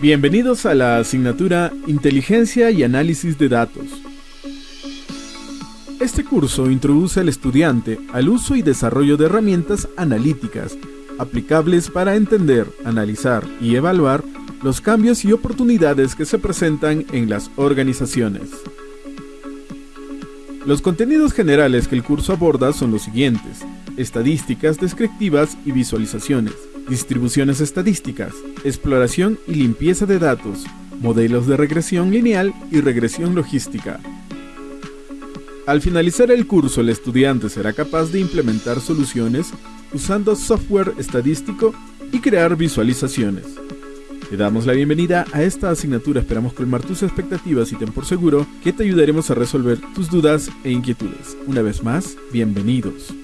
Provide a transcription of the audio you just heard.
Bienvenidos a la asignatura Inteligencia y Análisis de Datos. Este curso introduce al estudiante al uso y desarrollo de herramientas analíticas aplicables para entender, analizar y evaluar los cambios y oportunidades que se presentan en las organizaciones. Los contenidos generales que el curso aborda son los siguientes. Estadísticas descriptivas y visualizaciones, distribuciones estadísticas, exploración y limpieza de datos, modelos de regresión lineal y regresión logística. Al finalizar el curso, el estudiante será capaz de implementar soluciones usando software estadístico y crear visualizaciones. Te damos la bienvenida a esta asignatura, esperamos colmar tus expectativas y ten por seguro que te ayudaremos a resolver tus dudas e inquietudes. Una vez más, bienvenidos.